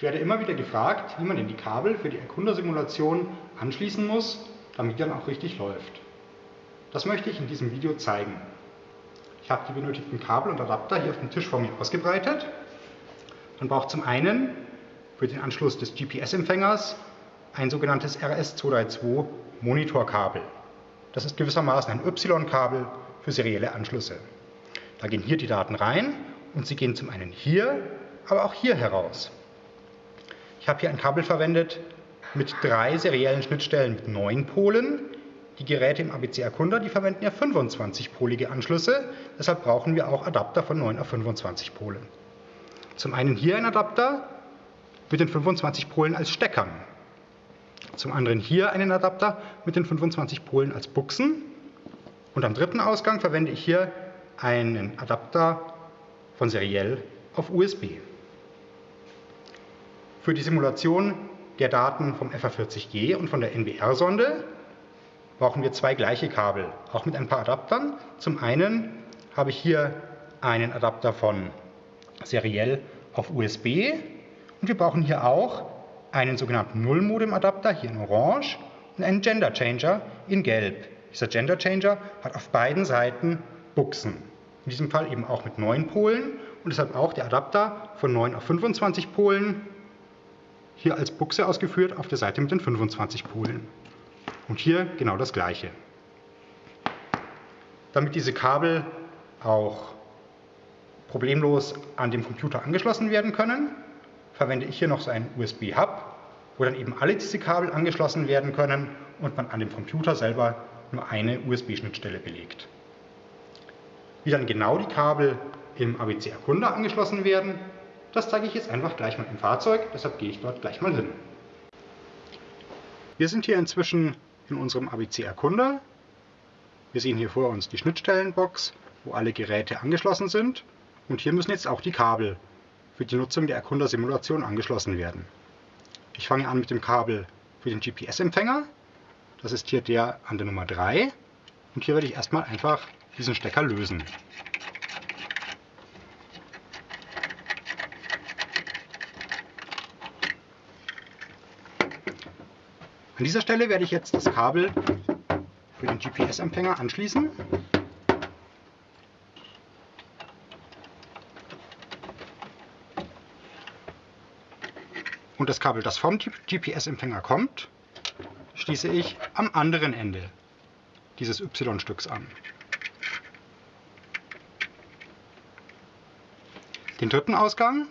Ich werde immer wieder gefragt, wie man denn die Kabel für die Erkundersimulation anschließen muss, damit die dann auch richtig läuft. Das möchte ich in diesem Video zeigen. Ich habe die benötigten Kabel und Adapter hier auf dem Tisch vor mir ausgebreitet. Man braucht zum einen für den Anschluss des GPS-Empfängers ein sogenanntes RS232 Monitorkabel. Das ist gewissermaßen ein Y-Kabel für serielle Anschlüsse. Da gehen hier die Daten rein und sie gehen zum einen hier, aber auch hier heraus. Ich habe hier ein Kabel verwendet mit drei seriellen Schnittstellen mit neun Polen. Die Geräte im ABC Erkunder, die verwenden ja 25-polige Anschlüsse, deshalb brauchen wir auch Adapter von 9 auf 25 Polen. Zum einen hier ein Adapter mit den 25 Polen als Steckern. Zum anderen hier einen Adapter mit den 25 Polen als Buchsen. Und am dritten Ausgang verwende ich hier einen Adapter von seriell auf USB. Für die Simulation der Daten vom FA40G und von der NBR-Sonde brauchen wir zwei gleiche Kabel, auch mit ein paar Adaptern. Zum einen habe ich hier einen Adapter von seriell auf USB und wir brauchen hier auch einen sogenannten Null-Modem-Adapter, hier in Orange, und einen Gender Changer in Gelb. Dieser Gender Changer hat auf beiden Seiten Buchsen. In diesem Fall eben auch mit 9 Polen und deshalb auch der Adapter von 9 auf 25 Polen, hier als Buchse ausgeführt auf der Seite mit den 25 Polen. Und hier genau das gleiche. Damit diese Kabel auch problemlos an dem Computer angeschlossen werden können, verwende ich hier noch so einen USB-Hub, wo dann eben alle diese Kabel angeschlossen werden können und man an dem Computer selber nur eine USB-Schnittstelle belegt. Wie dann genau die Kabel im ABC Erkunder angeschlossen werden, das zeige ich jetzt einfach gleich mal im Fahrzeug, deshalb gehe ich dort gleich mal hin. Wir sind hier inzwischen in unserem ABC Erkunder. Wir sehen hier vor uns die Schnittstellenbox, wo alle Geräte angeschlossen sind und hier müssen jetzt auch die Kabel für die Nutzung der Erkundersimulation angeschlossen werden. Ich fange an mit dem Kabel für den GPS-Empfänger. Das ist hier der an der Nummer 3. Und hier werde ich erstmal einfach diesen Stecker lösen. An dieser Stelle werde ich jetzt das Kabel für den GPS-Empfänger anschließen. Und das Kabel, das vom GPS-Empfänger kommt, schließe ich am anderen Ende dieses Y-Stücks an. Den dritten Ausgang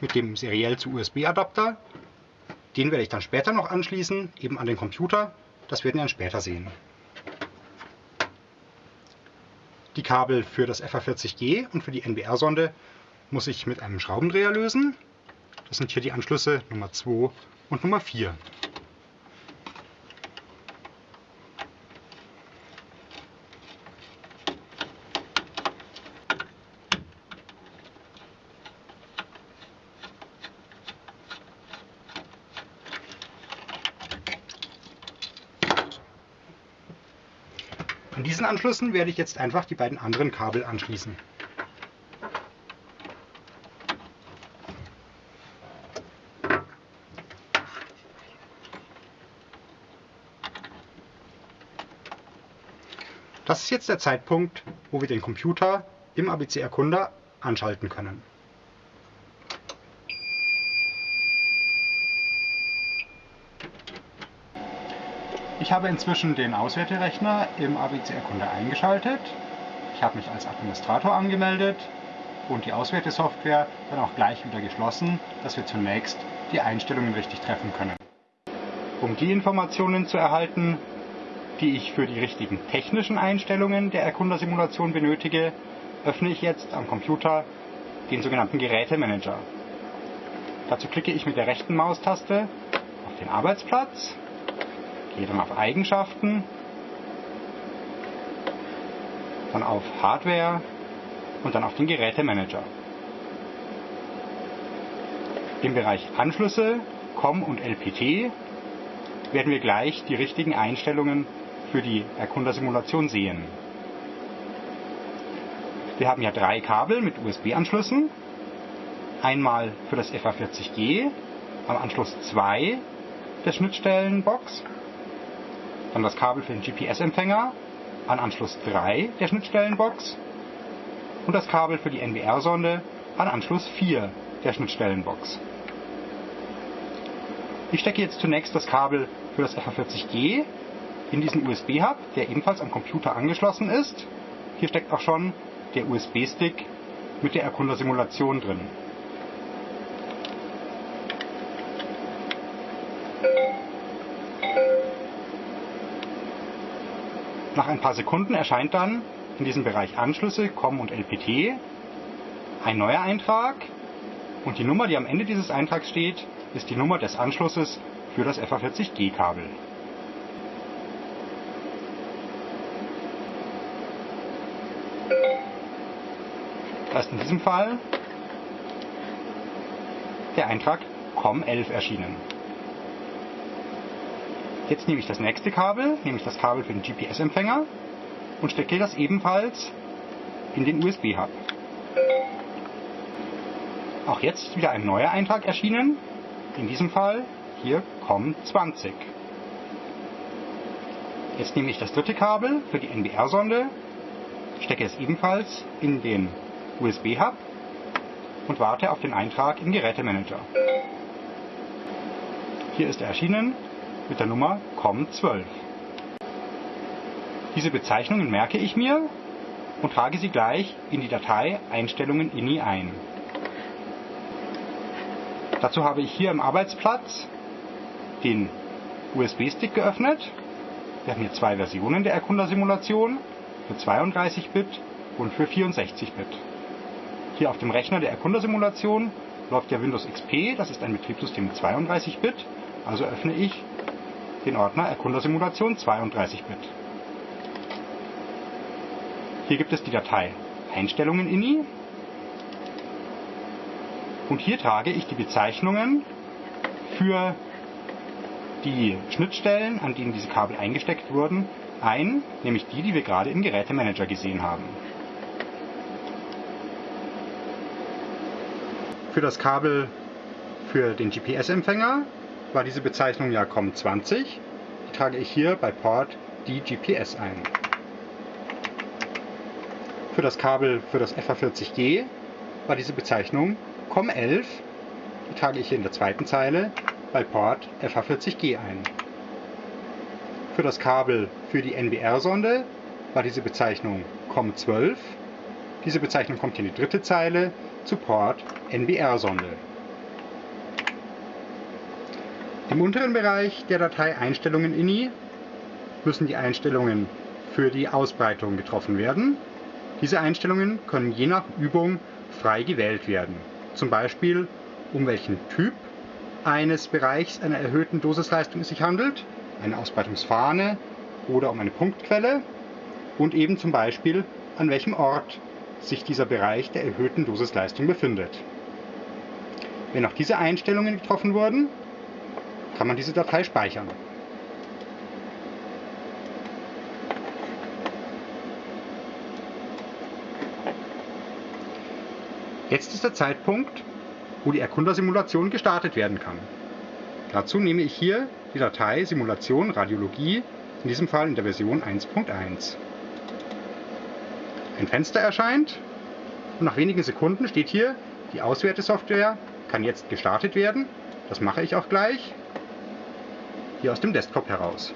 mit dem seriell zu USB-Adapter, den werde ich dann später noch anschließen, eben an den Computer. Das werden wir dann später sehen. Die Kabel für das FA40G und für die NBR-Sonde muss ich mit einem Schraubendreher lösen. Das sind hier die Anschlüsse Nummer 2 und Nummer 4. An diesen Anschlüssen werde ich jetzt einfach die beiden anderen Kabel anschließen. Das ist jetzt der Zeitpunkt, wo wir den Computer im ABC Erkunder anschalten können. Ich habe inzwischen den Auswerterechner im ABC Erkunder eingeschaltet. Ich habe mich als Administrator angemeldet und die Auswertesoftware dann auch gleich wieder geschlossen, dass wir zunächst die Einstellungen richtig treffen können. Um die Informationen zu erhalten, die ich für die richtigen technischen Einstellungen der Erkundersimulation benötige, öffne ich jetzt am Computer den sogenannten Gerätemanager. Dazu klicke ich mit der rechten Maustaste auf den Arbeitsplatz, gehe dann auf Eigenschaften, dann auf Hardware und dann auf den Gerätemanager. Im Bereich Anschlüsse, COM und LPT werden wir gleich die richtigen Einstellungen für die Erkundersimulation sehen. Wir haben ja drei Kabel mit USB-Anschlüssen. Einmal für das FA40G am Anschluss 2 der Schnittstellenbox, dann das Kabel für den GPS-Empfänger an Anschluss 3 der Schnittstellenbox und das Kabel für die NBR-Sonde an Anschluss 4 der Schnittstellenbox. Ich stecke jetzt zunächst das Kabel für das FA40G in diesen USB-Hub, der ebenfalls am Computer angeschlossen ist. Hier steckt auch schon der USB-Stick mit der Erkundersimulation drin. Nach ein paar Sekunden erscheint dann in diesem Bereich Anschlüsse, COM und LPT ein neuer Eintrag und die Nummer, die am Ende dieses Eintrags steht, ist die Nummer des Anschlusses für das FA40G-Kabel. Da ist in diesem Fall der Eintrag COM11 erschienen. Jetzt nehme ich das nächste Kabel, nämlich das Kabel für den GPS-Empfänger und stecke das ebenfalls in den USB-Hub. Auch jetzt ist wieder ein neuer Eintrag erschienen, in diesem Fall hier COM20. Jetzt nehme ich das dritte Kabel für die NBR-Sonde, stecke es ebenfalls in den USB-Hub und warte auf den Eintrag im Gerätemanager. Hier ist er erschienen mit der Nummer COM12. Diese Bezeichnungen merke ich mir und trage sie gleich in die Datei Einstellungen INI ein. Dazu habe ich hier im Arbeitsplatz den USB-Stick geöffnet. Wir haben hier zwei Versionen der Erkundersimulation für 32-Bit und für 64-Bit. Hier auf dem Rechner der Erkundersimulation läuft ja Windows XP, das ist ein Betriebssystem mit 32-Bit, also öffne ich den Ordner Erkundersimulation 32-Bit. Hier gibt es die Datei Einstellungen INI und hier trage ich die Bezeichnungen für die Schnittstellen, an denen diese Kabel eingesteckt wurden, ein, nämlich die, die wir gerade im Gerätemanager gesehen haben. Für das Kabel für den GPS-Empfänger war diese Bezeichnung ja COM20. Die trage ich hier bei Port die GPS ein. Für das Kabel für das FA40G war diese Bezeichnung COM11. Die trage ich hier in der zweiten Zeile bei Port FA40G ein. Für das Kabel für die NBR-Sonde war diese Bezeichnung COM12. Diese Bezeichnung kommt in die dritte Zeile zu Port NBR-Sonde. Im unteren Bereich der Datei Einstellungen INI müssen die Einstellungen für die Ausbreitung getroffen werden. Diese Einstellungen können je nach Übung frei gewählt werden. Zum Beispiel, um welchen Typ eines Bereichs einer erhöhten Dosisleistung es sich handelt, eine Ausbreitungsfahne oder um eine Punktquelle und eben zum Beispiel, an welchem Ort sich dieser Bereich der erhöhten Dosisleistung befindet. Wenn auch diese Einstellungen getroffen wurden, kann man diese Datei speichern. Jetzt ist der Zeitpunkt, wo die Erkundersimulation gestartet werden kann. Dazu nehme ich hier die Datei Simulation Radiologie, in diesem Fall in der Version 1.1. Ein Fenster erscheint und nach wenigen Sekunden steht hier, die Auswertesoftware kann jetzt gestartet werden. Das mache ich auch gleich. Hier aus dem Desktop heraus.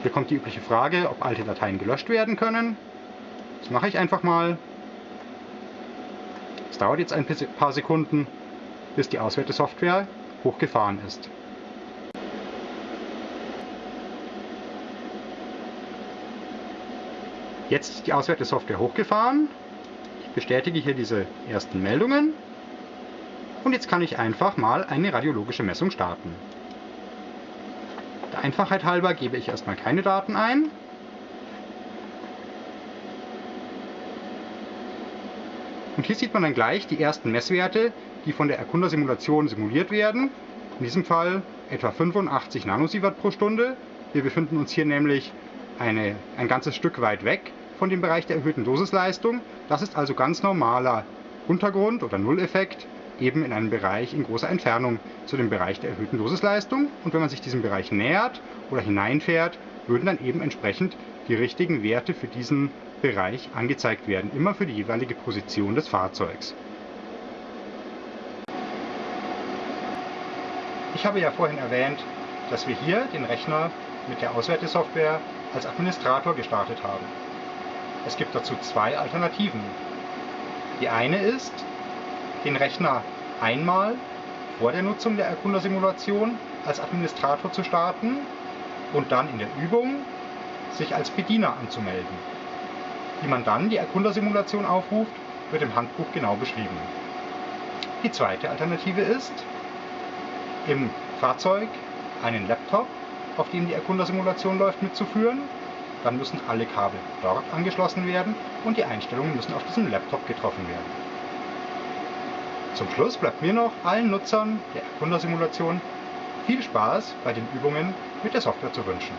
Hier kommt die übliche Frage, ob alte Dateien gelöscht werden können. Das mache ich einfach mal. Es dauert jetzt ein paar Sekunden, bis die Auswertesoftware hochgefahren ist. Jetzt ist die Auswertesoftware hochgefahren. Bestätige hier diese ersten Meldungen. Und jetzt kann ich einfach mal eine radiologische Messung starten. Der Einfachheit halber gebe ich erstmal keine Daten ein. Und hier sieht man dann gleich die ersten Messwerte, die von der Erkundersimulation simuliert werden. In diesem Fall etwa 85 Nanosievert pro Stunde. Wir befinden uns hier nämlich eine, ein ganzes Stück weit weg von dem Bereich der erhöhten Dosisleistung. Das ist also ganz normaler Untergrund oder Nulleffekt, eben in einem Bereich in großer Entfernung zu dem Bereich der erhöhten Dosisleistung. Und wenn man sich diesem Bereich nähert oder hineinfährt, würden dann eben entsprechend die richtigen Werte für diesen Bereich angezeigt werden, immer für die jeweilige Position des Fahrzeugs. Ich habe ja vorhin erwähnt, dass wir hier den Rechner mit der Auswertesoftware als Administrator gestartet haben. Es gibt dazu zwei Alternativen. Die eine ist, den Rechner einmal vor der Nutzung der Erkundersimulation als Administrator zu starten und dann in der Übung sich als Bediener anzumelden. Wie man dann die Erkundersimulation aufruft, wird im Handbuch genau beschrieben. Die zweite Alternative ist, im Fahrzeug einen Laptop, auf dem die Erkundersimulation läuft, mitzuführen. Dann müssen alle Kabel dort angeschlossen werden und die Einstellungen müssen auf diesem Laptop getroffen werden. Zum Schluss bleibt mir noch allen Nutzern der Erkundersimulation viel Spaß bei den Übungen mit der Software zu wünschen.